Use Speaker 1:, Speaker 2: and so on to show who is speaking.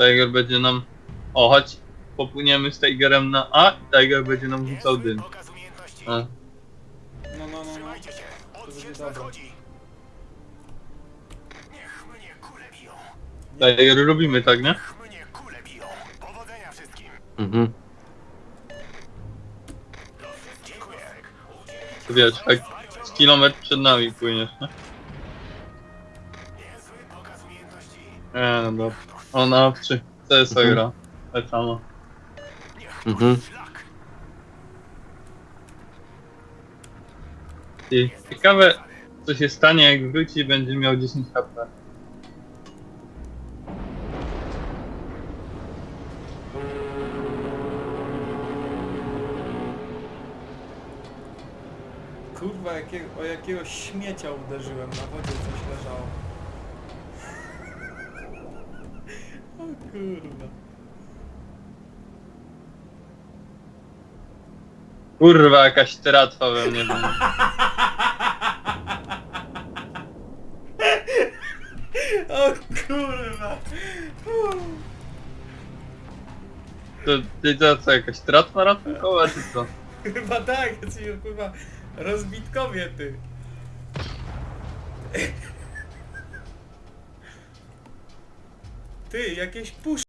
Speaker 1: Tiger będzie nam... O, chodź, popłyniemy z Tigerem na A i Tiger będzie nam rzucał dym. A.
Speaker 2: No, no, no, no. To będzie dobre.
Speaker 1: Tiger robimy tak, nie?
Speaker 3: Mhm.
Speaker 1: Wiesz, tak z kilometr przed nami płyniesz, nie? Nie, no dobra. Ona w 3 CS
Speaker 3: Mhm.
Speaker 1: gra. Tak samo.
Speaker 3: Mhm.
Speaker 1: I ciekawe, co się stanie, jak wróci i będzie miał 10 HP.
Speaker 2: Kurwa, jakiego, o jakiegoś śmiecia uderzyłem, na wodzie coś leżało. Kurwa.
Speaker 1: Kurwa, jakaś tratwa we mnie.
Speaker 2: O kurwa.
Speaker 1: To, ty to co, jakaś tratwa ratunkowa, czy co?
Speaker 2: Chyba tak, jacyś kurwa rozbitkowie ty. Tem, e aqueles, puxa,